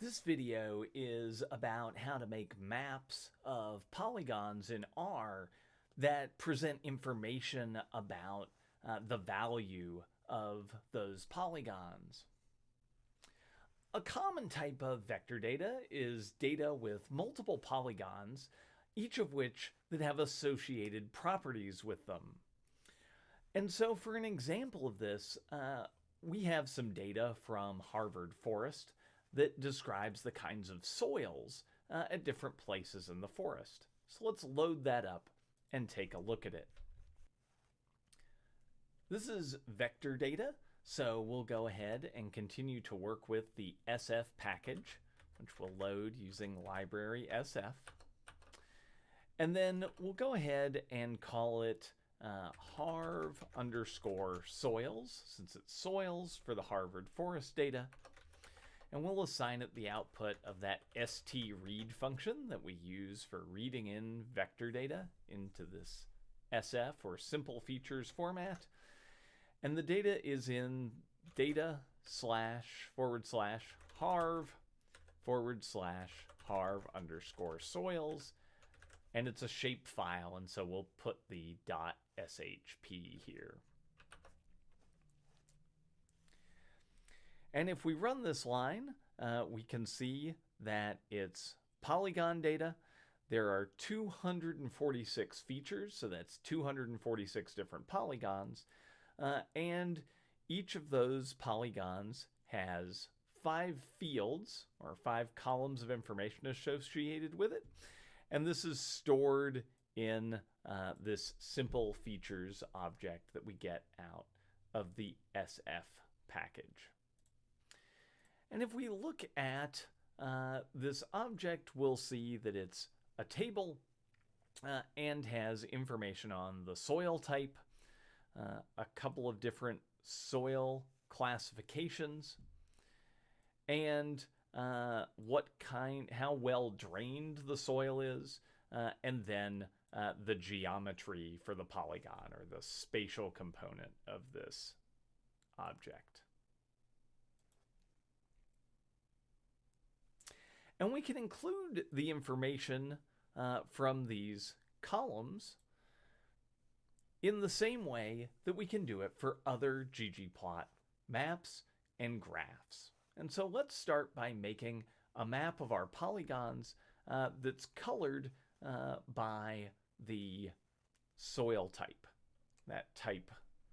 This video is about how to make maps of polygons in R that present information about uh, the value of those polygons. A common type of vector data is data with multiple polygons, each of which that have associated properties with them. And so for an example of this, uh, we have some data from Harvard Forest that describes the kinds of soils uh, at different places in the forest. So let's load that up and take a look at it. This is vector data, so we'll go ahead and continue to work with the SF package, which we'll load using library SF. And then we'll go ahead and call it uh, harv underscore soils, since it's soils for the Harvard Forest data. And we'll assign it the output of that st_read function that we use for reading in vector data into this SF or simple features format. And the data is in data slash forward slash harv forward slash harv underscore soils and it's a shape file and so we'll put the dot shp here and if we run this line uh, we can see that it's polygon data. There are 246 features so that's 246 different polygons. Uh, and each of those polygons has five fields or five columns of information associated with it. And this is stored in uh, this simple features object that we get out of the SF package. And if we look at uh, this object, we'll see that it's a table uh, and has information on the soil type, uh, a couple of different soil classifications, and uh, what kind, how well drained the soil is, uh, and then uh, the geometry for the polygon or the spatial component of this object. And we can include the information uh, from these columns in the same way that we can do it for other ggplot maps and graphs. And so let's start by making a map of our polygons uh, that's colored uh, by the soil type, that type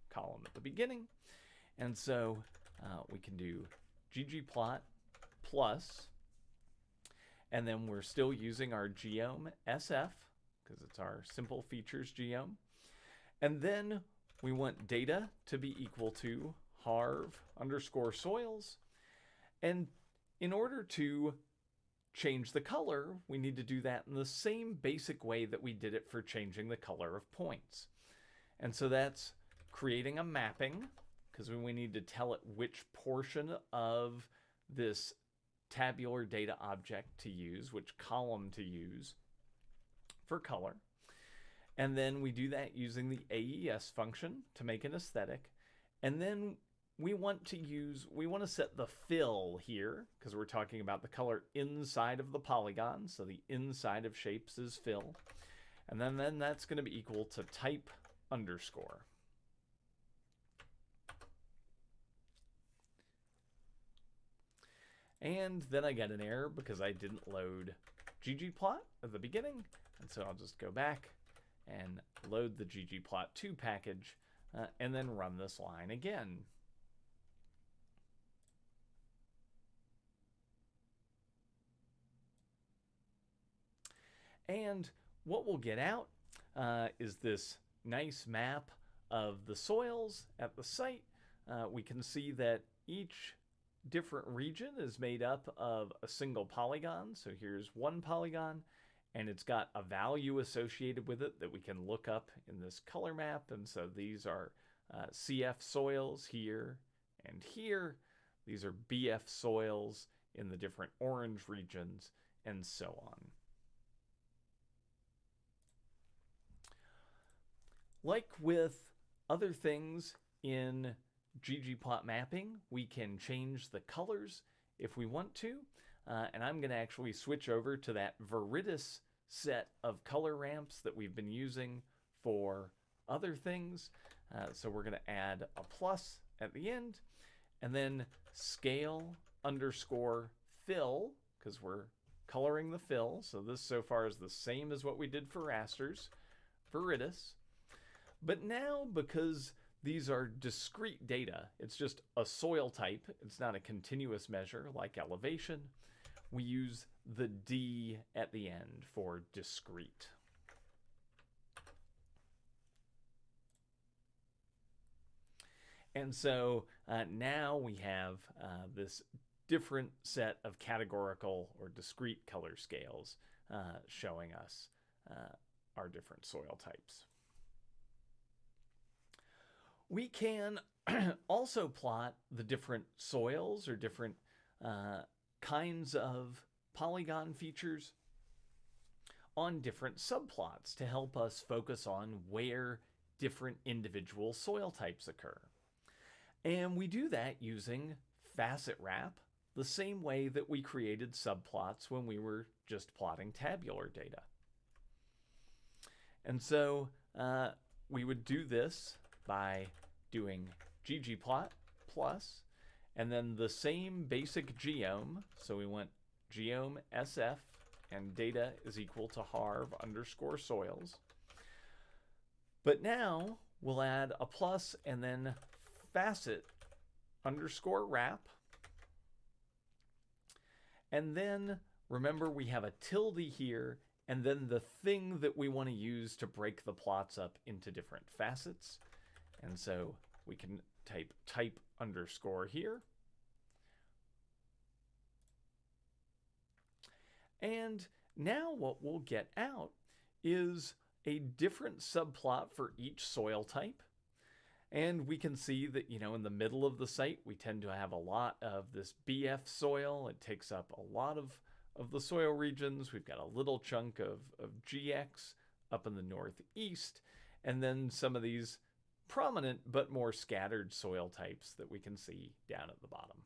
column at the beginning. And so uh, we can do ggplot plus, and then we're still using our geom SF because it's our simple features geom. And then we want data to be equal to harv underscore soils and in order to change the color, we need to do that in the same basic way that we did it for changing the color of points. And so that's creating a mapping, because we need to tell it which portion of this tabular data object to use, which column to use for color. And then we do that using the AES function to make an aesthetic. And then we want to use, we want to set the fill here because we're talking about the color inside of the polygon. So the inside of shapes is fill. And then, then that's going to be equal to type underscore. And then I get an error because I didn't load ggplot at the beginning. And so I'll just go back and load the ggplot2 package uh, and then run this line again. And what we'll get out uh, is this nice map of the soils at the site. Uh, we can see that each different region is made up of a single polygon. So here's one polygon and it's got a value associated with it that we can look up in this color map. And so these are uh, CF soils here and here. These are BF soils in the different orange regions and so on. Like with other things in ggplot mapping, we can change the colors if we want to. uh, and I'm going to actually switch over to that Viridis set of color ramps that we've been using for other things. Uh, so we're going to add a plus at the end, and then scale underscore fill, because we're coloring the fill. So this so far is the same as what we did for rasters, Viridis. But now, because these are discrete data, it's just a soil type, it's not a continuous measure like elevation, we use the D at the end for discrete. And so uh, now we have uh, this different set of categorical or discrete color scales uh, showing us uh, our different soil types. We can also plot the different soils or different uh, kinds of polygon features on different subplots to help us focus on where different individual soil types occur. And we do that using facet wrap, the same way that we created subplots when we were just plotting tabular data. And so uh, we would do this by doing ggplot plus, and then the same basic geom. So we went geom sf and data is equal to harv underscore soils. But now we'll add a plus and then facet underscore wrap. And then remember we have a tilde here and then the thing that we want to use to break the plots up into different facets. And so we can type type underscore here. And now what we'll get out is a different subplot for each soil type. And we can see that, you know, in the middle of the site, we tend to have a lot of this BF soil. It takes up a lot of, of the soil regions. We've got a little chunk of, of GX up in the northeast, and then some of these prominent but more scattered soil types that we can see down at the bottom.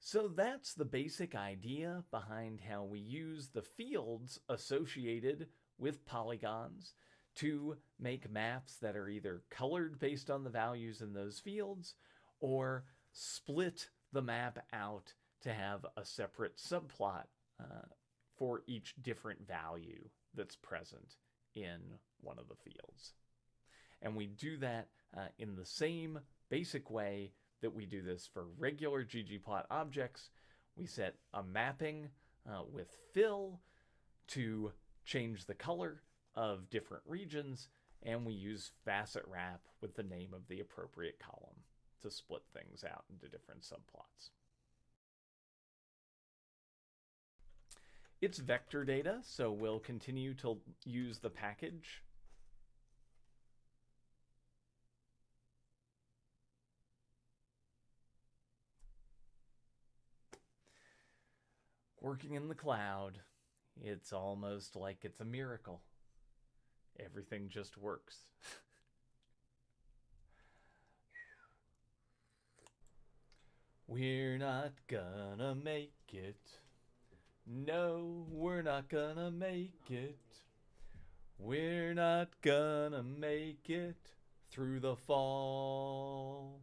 So that's the basic idea behind how we use the fields associated with polygons to make maps that are either colored based on the values in those fields or split the map out to have a separate subplot uh, for each different value that's present in one of the fields. And we do that uh, in the same basic way that we do this for regular ggplot objects. We set a mapping uh, with fill to change the color of different regions, and we use facet wrap with the name of the appropriate column to split things out into different subplots. It's vector data, so we'll continue to use the package working in the cloud, it's almost like it's a miracle. Everything just works. we're not gonna make it. No, we're not gonna make it. We're not gonna make it through the fall.